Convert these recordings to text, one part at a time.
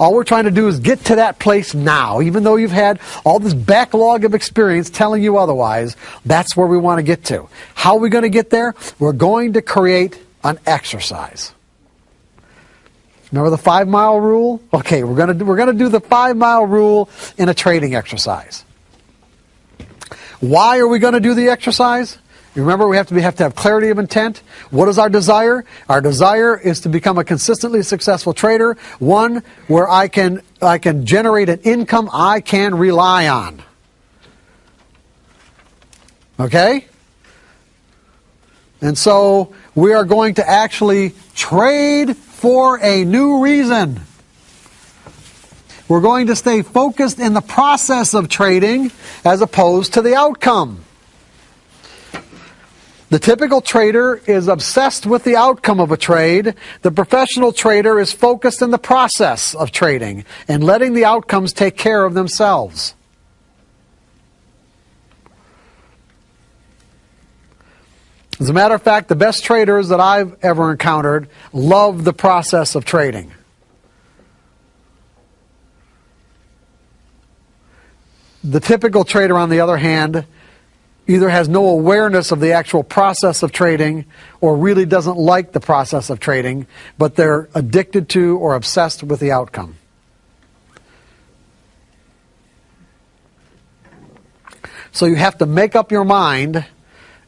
All we're trying to do is get to that place now. Even though you've had all this backlog of experience telling you otherwise, that's where we want to get to. How are we going to get there? We're going to create an exercise. Remember the five mile rule? Okay, we're gonna do, we're gonna do the five mile rule in a trading exercise. Why are we going to do the exercise? Remember, we have to, be, have to have clarity of intent. What is our desire? Our desire is to become a consistently successful trader, one where I can, I can generate an income I can rely on. Okay? And so we are going to actually trade for a new reason. We're going to stay focused in the process of trading as opposed to the outcome. The typical trader is obsessed with the outcome of a trade. The professional trader is focused in the process of trading and letting the outcomes take care of themselves. As a matter of fact, the best traders that I've ever encountered love the process of trading. The typical trader, on the other hand, either has no awareness of the actual process of trading or really doesn't like the process of trading, but they're addicted to or obsessed with the outcome. So you have to make up your mind,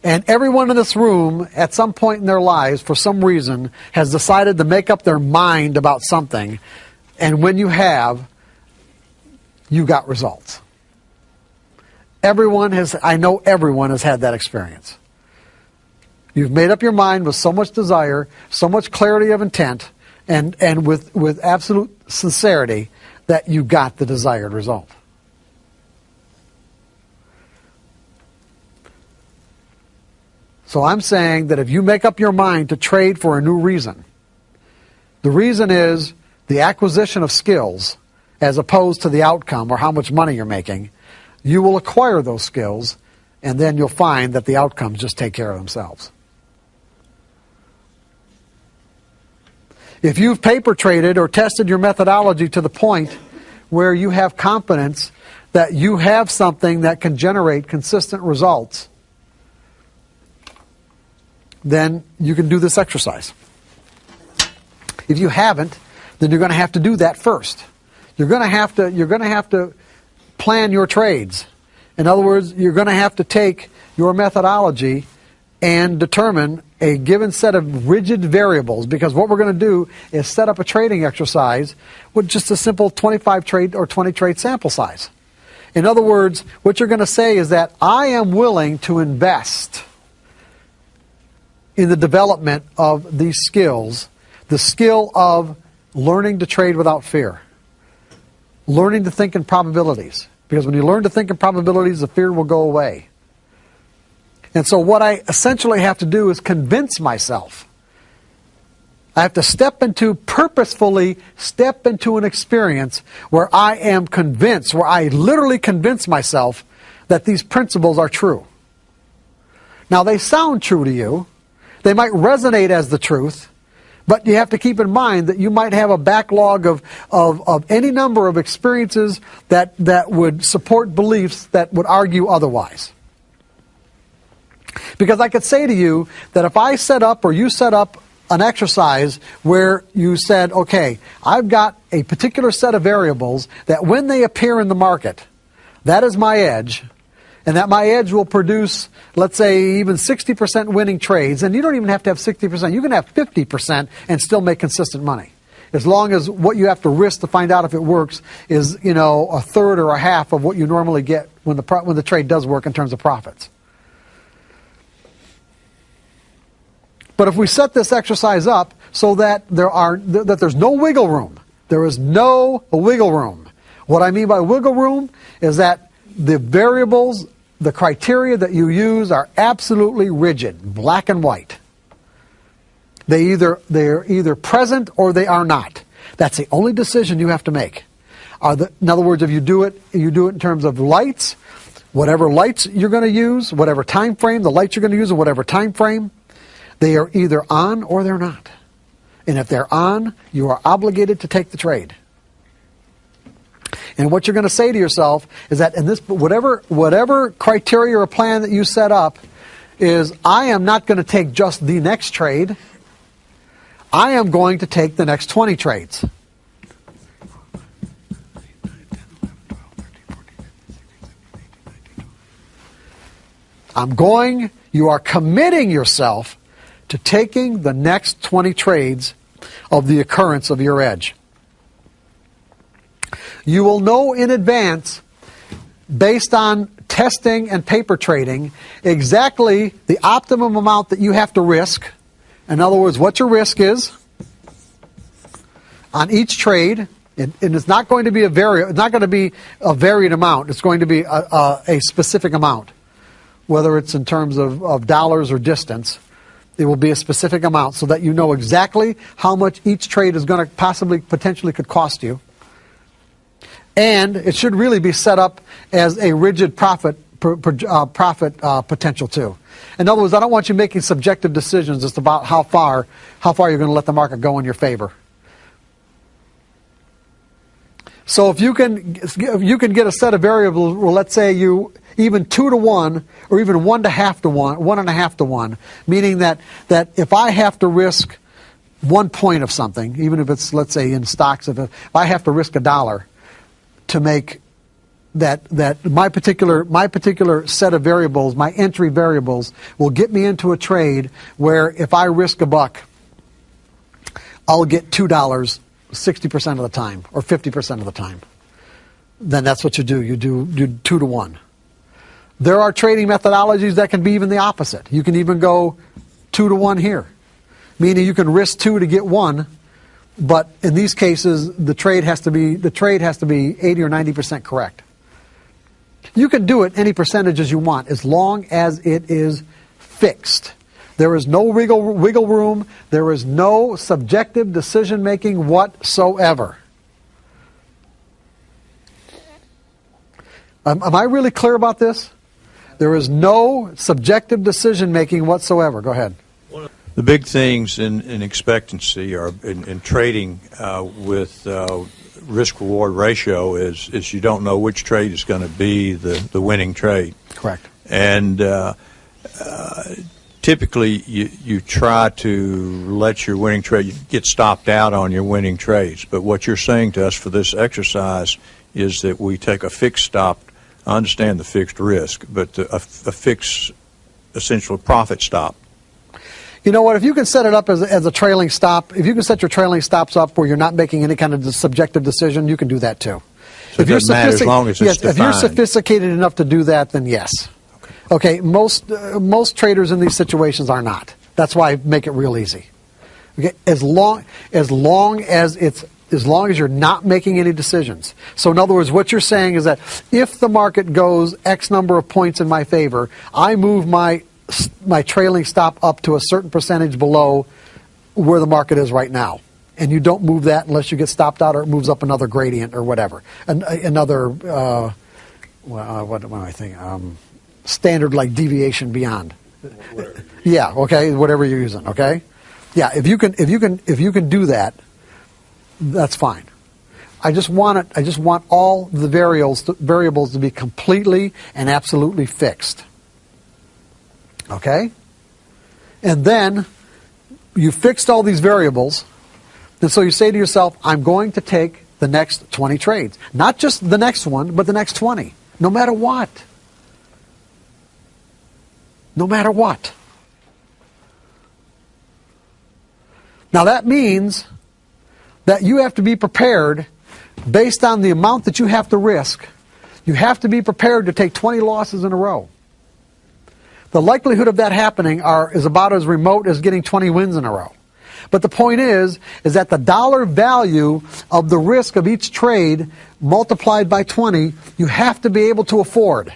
and everyone in this room, at some point in their lives, for some reason, has decided to make up their mind about something, and when you have, you got results. Everyone has, I know everyone has had that experience. You've made up your mind with so much desire, so much clarity of intent, and, and with, with absolute sincerity that you got the desired result. So I'm saying that if you make up your mind to trade for a new reason, the reason is the acquisition of skills as opposed to the outcome or how much money you're making, you will acquire those skills, and then you'll find that the outcomes just take care of themselves. If you've paper traded or tested your methodology to the point where you have confidence that you have something that can generate consistent results, then you can do this exercise. If you haven't, then you're going to have to do that first. You're going to have to you're going to have to plan your trades. In other words, you're going to have to take your methodology and determine a given set of rigid variables because what we're going to do is set up a trading exercise with just a simple 25 trade or 20 trade sample size. In other words, what you're going to say is that I am willing to invest in the development of these skills, the skill of learning to trade without fear, learning to think in probabilities, because when you learn to think in probabilities, the fear will go away. And so what I essentially have to do is convince myself. I have to step into, purposefully step into an experience where I am convinced, where I literally convince myself that these principles are true. Now they sound true to you. They might resonate as the truth, but you have to keep in mind that you might have a backlog of, of, of any number of experiences that, that would support beliefs that would argue otherwise. Because I could say to you that if I set up or you set up an exercise where you said, okay, I've got a particular set of variables that when they appear in the market, that is my edge, and that my edge will produce, let's say, even 60% winning trades, and you don't even have to have 60%. You can have 50% and still make consistent money. As long as what you have to risk to find out if it works is, you know, a third or a half of what you normally get when the, when the trade does work in terms of profits. But if we set this exercise up so that there are that there's no wiggle room, there is no wiggle room. What I mean by wiggle room is that the variables, the criteria that you use are absolutely rigid, black and white. They either they're either present or they are not. That's the only decision you have to make. The, in other words, if you do it, you do it in terms of lights, whatever lights you're going to use, whatever time frame, the lights you're going to use in whatever time frame, they are either on or they're not. And if they're on, you are obligated to take the trade. And what you're going to say to yourself is that in this whatever whatever criteria or plan that you set up is I am not going to take just the next trade. I am going to take the next 20 trades. I'm going, you are committing yourself to taking the next 20 trades of the occurrence of your edge. You will know in advance, based on testing and paper trading, exactly the optimum amount that you have to risk. In other words, what your risk is on each trade, and, it's not going to be a vari- it's not going to be a varied amount. It's going to be a, a, a specific amount, whether it's in terms of, of dollars or distance. It will be a specific amount so that you know exactly how much each trade is going to possibly, potentially could cost you. And it should really be set up as a rigid profit, uh, profit uh, potential too. In other words, I don't want you making subjective decisions just about how far, how far you're going to let the market go in your favor. So if you can, if you can get a set of variables, well, let's say you even two to one, or even one to half to one, one and a half to one, meaning that, that if I have to risk one point of something, even if it's, let's say, in stocks, if, if I have to risk a dollar to make that, that my particular, my particular set of variables, my entry variables, will get me into a trade where if I risk a buck, I'll get $2 60% of the time or 50% of the time. Then that's what you do. You do, do two to one. There are trading methodologies that can be even the opposite. You can even go two to one here, meaning you can risk two to get one, but in these cases, the trade has to be the trade has to be 80 or 90 percent correct. You can do it any percentages you want as long as it is fixed. There is no wiggle, wiggle room. There is no subjective decision making whatsoever. Um, am I really clear about this? There is no subjective decision making whatsoever. Go ahead. The big things in, in expectancy or in, in trading uh, with uh, risk reward ratio is, is you don't know which trade is going to be the, the winning trade. Correct. And uh, uh, typically you, you try to let your winning trade get stopped out on your winning trades. But what you're saying to us for this exercise is that we take a fixed stop I understand the fixed risk, but a, a fixed essential profit stop. You know what? If you can set it up as a, as a trailing stop, if you can set your trailing stops up where you're not making any kind of subjective decision, you can do that too. So if doesn't matter as long as yes, defined. if you're sophisticated enough to do that, then yes. Okay. Okay. Most uh, most traders in these situations are not. That's why I make it real easy. Okay. As long as long as it's as long as you're not making any decisions. So in other words, what you're saying is that if the market goes X number of points in my favor, I move my my trailing stop up to a certain percentage below where the market is right now. And you don't move that unless you get stopped out or it moves up another gradient or whatever. An, another, uh, well, uh, what, what am I thinking? Um, standard like deviation beyond. Yeah, okay, whatever you're using, okay? Yeah, if you can, if you can, if you can do that, that's fine. I just want it. I just want all the variables to, variables to be completely and absolutely fixed. Okay? And then you fixed all these variables, and so you say to yourself, I'm going to take the next 20 trades. Not just the next one, but the next 20. No matter what. No matter what. Now that means that you have to be prepared based on the amount that you have to risk. You have to be prepared to take 20 losses in a row. The likelihood of that happening are, is about as remote as getting 20 wins in a row. But the point is, is that the dollar value of the risk of each trade multiplied by 20, you have to be able to afford.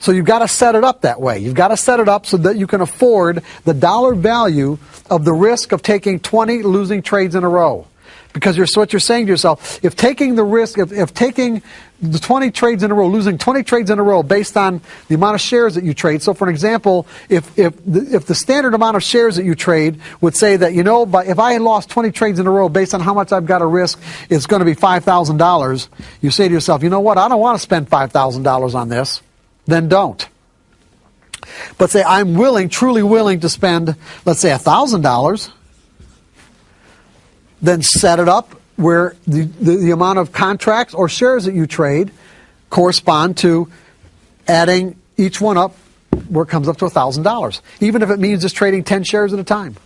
So you've got to set it up that way. You've got to set it up so that you can afford the dollar value of the risk of taking 20 losing trades in a row. Because you're, so what you're saying to yourself, if taking the risk, if, if taking the 20 trades in a row, losing 20 trades in a row based on the amount of shares that you trade. So, for an example, if, if, the, if the standard amount of shares that you trade would say that, you know, if I lost 20 trades in a row based on how much I've got to risk, it's going to be $5,000, you say to yourself, you know what, I don't want to spend $5,000 on this, then don't. But say, I'm willing, truly willing to spend, let's say, $1,000 then set it up where the, the, the, amount of contracts or shares that you trade correspond to adding each one up where it comes up to $1,000, even if it means just trading 10 shares at a time.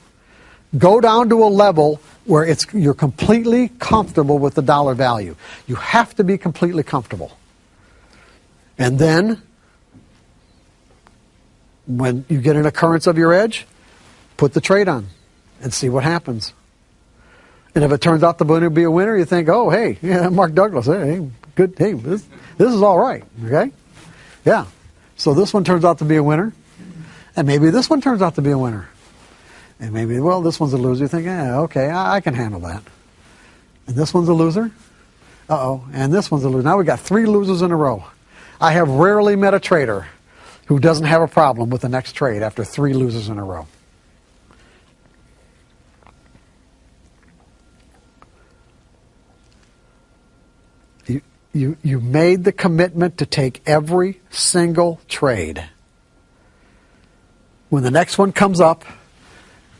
Go down to a level where it's, you're completely comfortable with the dollar value. You have to be completely comfortable. And then, when you get an occurrence of your edge, put the trade on and see what happens. And if it turns out the be a winner, you think, oh, hey, yeah, Mark Douglas, hey, good, hey, this, this is all right, okay? Yeah. So this one turns out to be a winner, and maybe this one turns out to be a winner. And maybe, well, this one's a loser. You think, yeah, okay, I, I can handle that. And this one's a loser. Uh-oh. And this one's a loser. Now we've got three losers in a row. I have rarely met a trader who doesn't have a problem with the next trade after three losers in a row. You, you made the commitment to take every single trade. When the next one comes up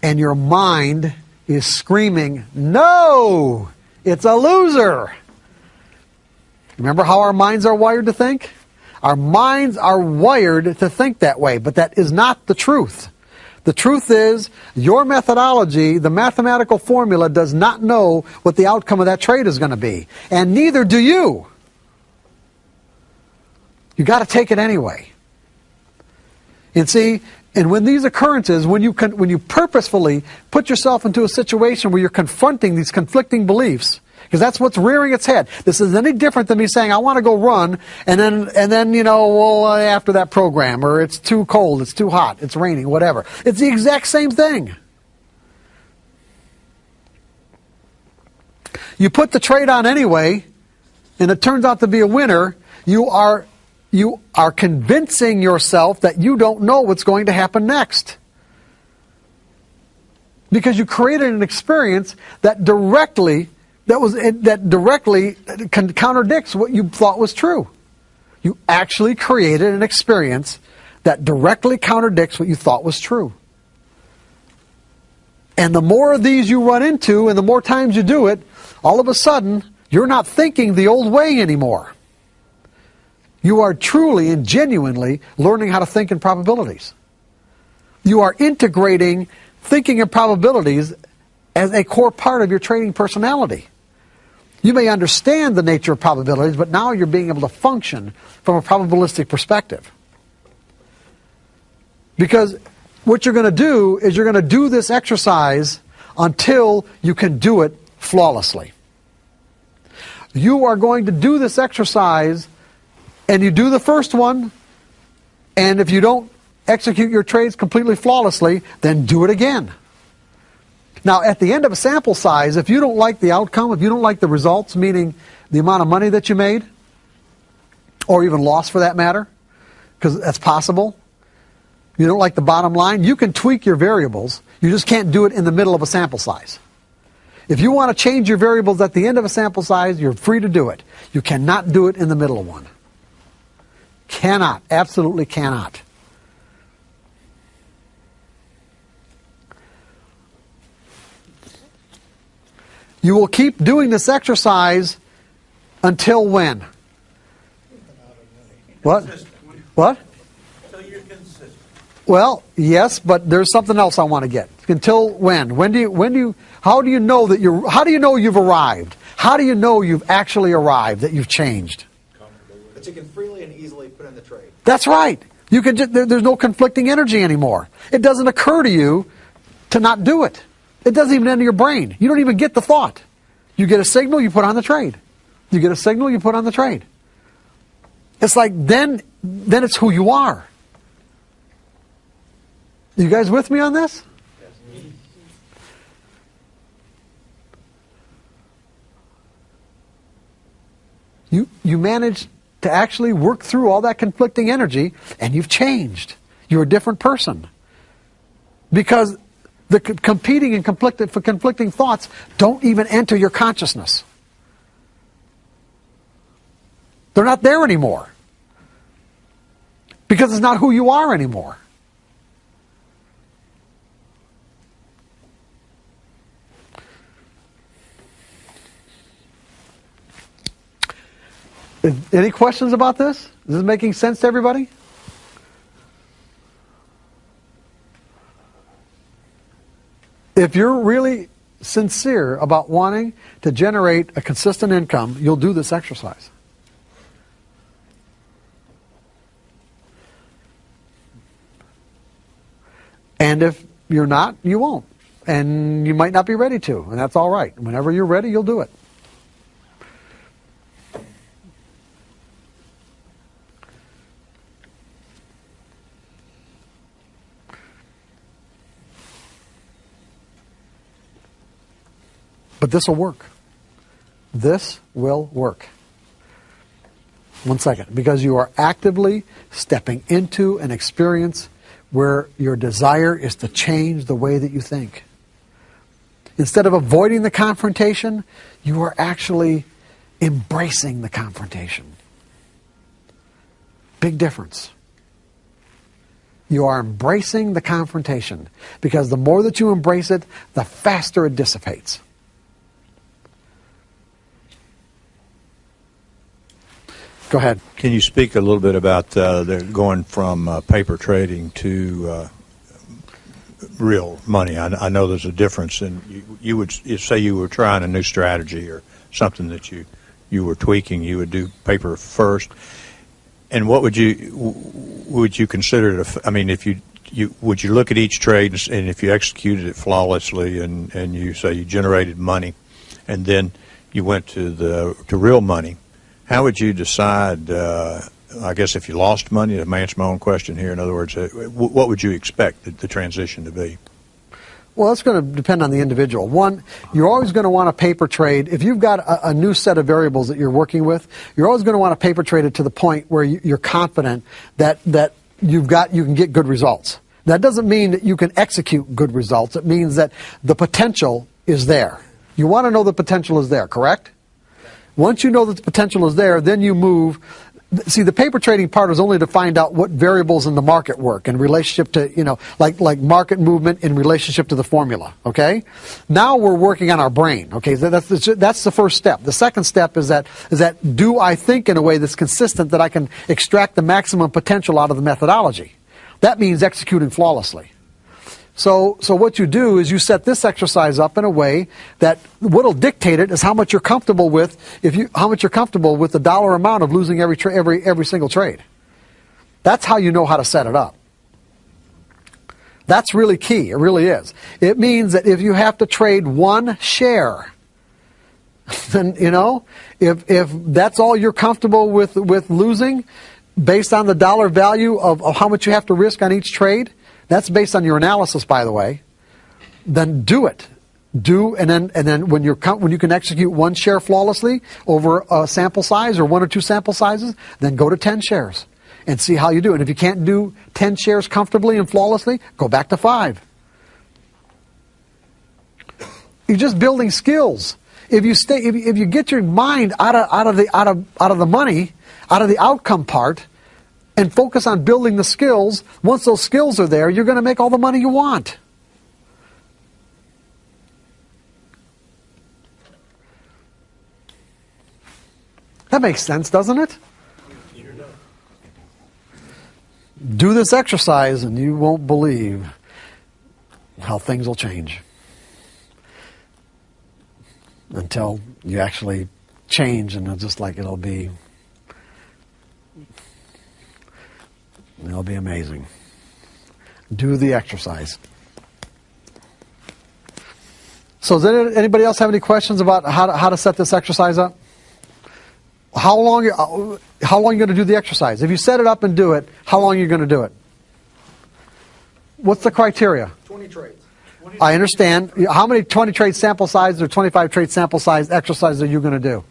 and your mind is screaming, No, it's a loser. Remember how our minds are wired to think? Our minds are wired to think that way, but that is not the truth. The truth is, your methodology, the mathematical formula, does not know what the outcome of that trade is going to be. And neither do you. You got to take it anyway. And see, and when these occurrences, when you when you purposefully put yourself into a situation where you're confronting these conflicting beliefs, because that's what's rearing its head. This is any different than me saying I want to go run, and then and then you know, well, uh, after that program, or it's too cold, it's too hot, it's raining, whatever. It's the exact same thing. You put the trade on anyway, and it turns out to be a winner. You are you are convincing yourself that you don't know what's going to happen next. Because you created an experience that directly that was that directly contradicts what you thought was true. You actually created an experience that directly contradicts what you thought was true. And the more of these you run into and the more times you do it, all of a sudden, you're not thinking the old way anymore. You are truly and genuinely learning how to think in probabilities. You are integrating thinking in probabilities as a core part of your training personality. You may understand the nature of probabilities, but now you're being able to function from a probabilistic perspective. Because what you're going to do is you're going to do this exercise until you can do it flawlessly. You are going to do this exercise and you do the first one, and if you don't execute your trades completely flawlessly, then do it again. Now, at the end of a sample size, if you don't like the outcome, if you don't like the results, meaning the amount of money that you made, or even lost for that matter, because that's possible, you don't like the bottom line, you can tweak your variables. You just can't do it in the middle of a sample size. If you want to change your variables at the end of a sample size, you're free to do it. You cannot do it in the middle of one. Cannot. Absolutely cannot. You will keep doing this exercise until when? What? What? Well, yes, but there's something else I want to get. Until when? When do you when do you how do you know that you're how do you know you've arrived? How do you know you've actually arrived, that you've changed? That you can freely and easily put in the trade. That's right. You can just, there, there's no conflicting energy anymore. It doesn't occur to you to not do it. It doesn't even enter your brain. You don't even get the thought. You get a signal, you put on the trade. You get a signal, you put on the trade. It's like then then it's who you are. You guys with me on this? you, you manage to actually work through all that conflicting energy and you've changed. You're a different person. Because the competing and conflicting, for conflicting thoughts don't even enter your consciousness. They're not there anymore. Because it's not who you are anymore. Is- Any questions about this? Is this making sense to everybody? If you're really sincere about wanting to generate a consistent income, you'll do this exercise. And if you're not, you won't. And you might not be ready to, and that's all right. Whenever you're ready, you'll do it. This will work. This will work. One second. Because you are actively stepping into an experience where your desire is to change the way that you think. Instead of avoiding the confrontation, you are actually embracing the confrontation. Big difference. You are embracing the confrontation because the more that you embrace it, the faster it dissipates. Go ahead. Can you speak a little bit about uh, going from uh, paper trading to uh, real money? I, I know there's a difference, and you, you would say you were trying a new strategy or something that you you were tweaking. You would do paper first, and what would you would you consider it? a I mean, if you you would you look at each trade and and if you executed it flawlessly and and you say you generated money, and then you went to the to real money how would you decide? Uh, I guess if you lost money, to answer my own question here. In other words, uh, what would you expect the, the transition to be? Well, that's going to depend on the individual. One, you're always going to want a paper trade. If you've got a, a new set of variables that you're working with, you're always going to want to paper trade it to the point where you, you're confident that, that you've got, you can get good results. That doesn't mean that you can execute good results. It means that the potential is there. You want to know the potential is there, correct? Once you know that the potential is there, then you move. See, the paper trading part is only to find out what variables in the market work in relationship to, you know, like, like market movement in relationship to the formula, okay? Now we're working on our brain, okay? That's, the, that's the first step. The second step is that, is that do I think in a way that's consistent that I can extract the maximum potential out of the methodology? That means executing flawlessly. So, so what you do is you set this exercise up in a way that what'll dictate it is how much you're comfortable with if you how much you're comfortable with the dollar amount of losing every tra- every every single trade. That's how you know how to set it up. That's really key. It really is. It means that if you have to trade one share, then you know if if that's all you're comfortable with with losing, based on the dollar value of, of how much you have to risk on each trade, that's based on your analysis, by the way. Then do it. Do and then and then when you're when you can execute one share flawlessly over a sample size or one or two sample sizes, then go to ten shares and see how you do. And if you can't do ten shares comfortably and flawlessly, go back to five. You're just building skills. If you stay, if if you get your mind out of out of the out of out of the money, out of the outcome part, and focus on building the skills, once those skills are there, you're going to make all the money you want. That makes sense, doesn't it? Do this exercise and you won't believe how things will change until you actually change and it's just like it'll be it'll be amazing. Do the exercise. So does anybody else have any questions about how to, how to set this exercise up? How long uh, how long are you going to do the exercise? If you set it up and do it how long are you going to do it? What's the criteria? 20 trades. I understand. How many 20 trade sample size or 25 trade sample size exercises are you going to do?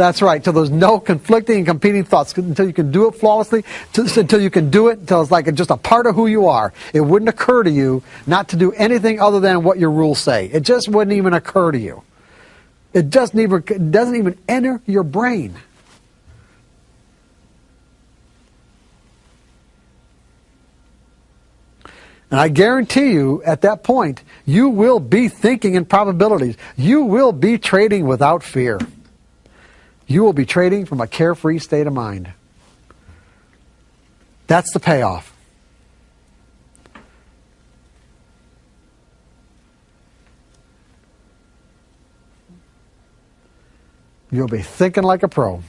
That's right. Till there's no conflicting and competing thoughts. Until you can do it flawlessly. Until you can do it. Until it's like just a part of who you are. It wouldn't occur to you not to do anything other than what your rules say. It just wouldn't even occur to you. It doesn't even doesn't even enter your brain. And I guarantee you, at that point, you will be thinking in probabilities. You will be trading without fear. You will be trading from a carefree state of mind. That's the payoff. You'll be thinking like a pro.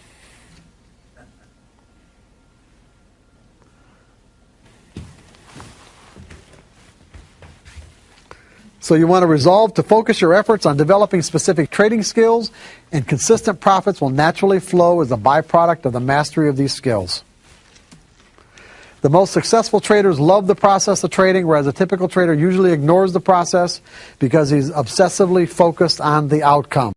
So you want to resolve to focus your efforts on developing specific trading skills, and consistent profits will naturally flow as a byproduct of the mastery of these skills. The most successful traders love the process of trading, whereas a typical trader usually ignores the process because he's obsessively focused on the outcome.